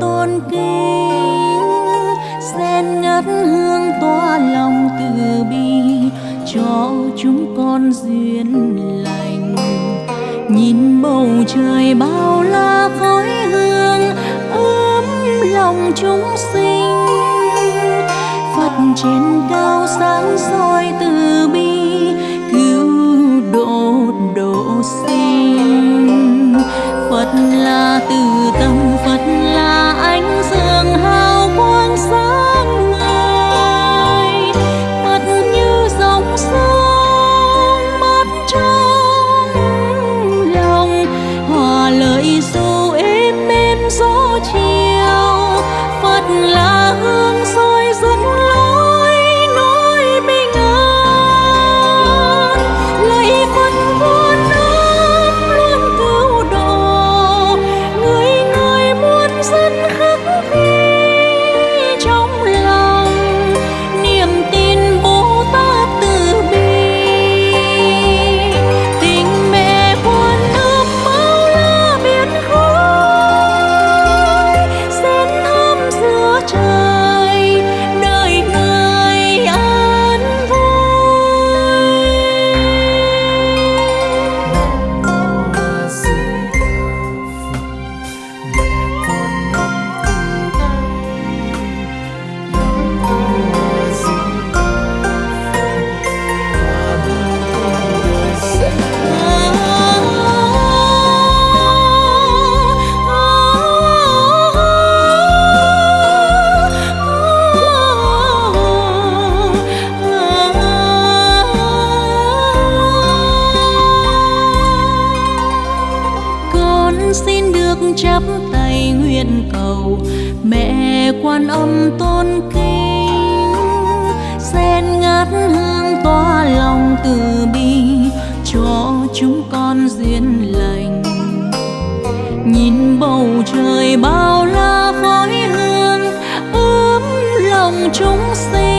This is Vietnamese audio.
tôn kính sen ngát hương tỏa lòng từ bi cho chúng con duyên lành. Nhìn bầu trời bao la khói hương, ấm lòng chúng sinh. Phật trên cao sáng soi từ bi, cứu độ độ sinh. Phật là từ xin được chắp tay nguyện cầu. Mẹ quan âm tôn kính sen ngát hương tỏa lòng từ bi, cho chúng con duyên lành. Nhìn bầu trời bao la khói hương ấm lòng chúng sinh.